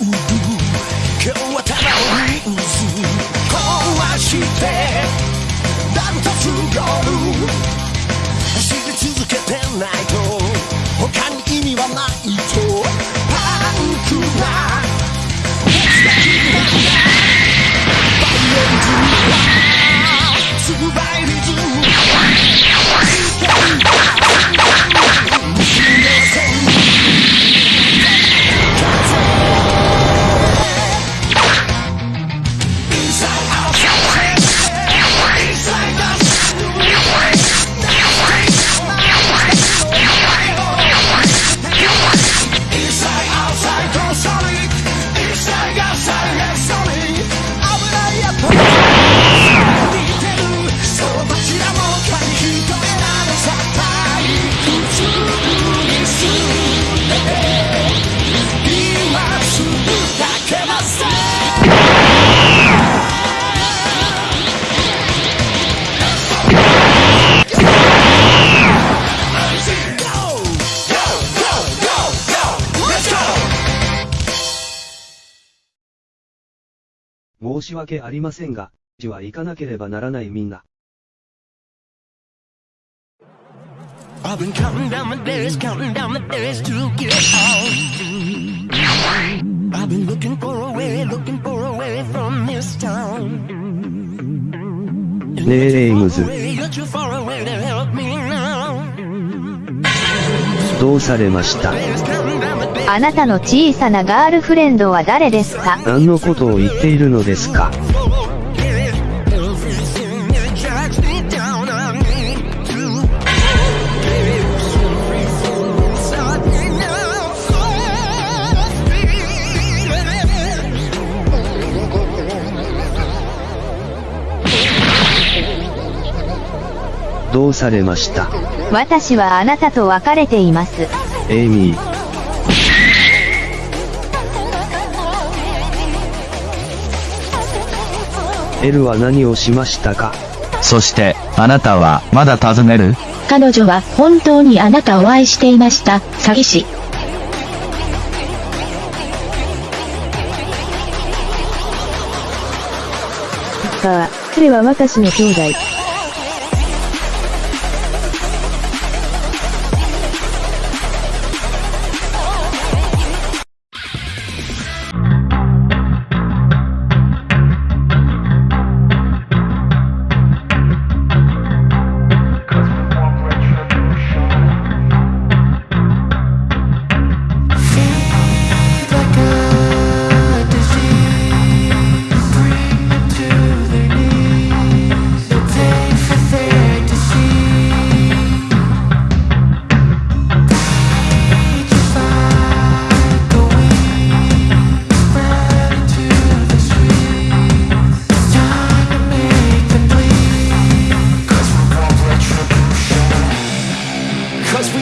今日はただを壊して。申し訳ありませんが、じはいかなければならないみんな。ねえ、レイムズ。どうされました.あなたの小さなガールフレンドは誰ですか？何のことを言っているのですか？どうされました？私はあなたと別れています。エイミー。L は何をしましたか？そして、あなたは、まだ尋ねる？彼女は本当にあなたを愛していました、詐欺師。ああ、彼は私の兄弟。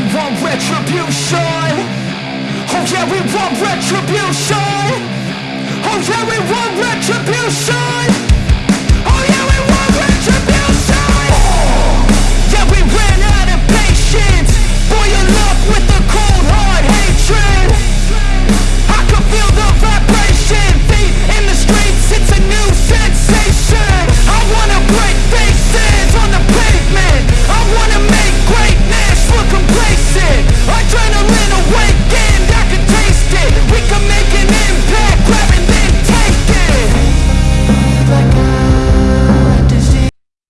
We want retribution. Oh yeah, we want retribution. Oh yeah, we want retribution.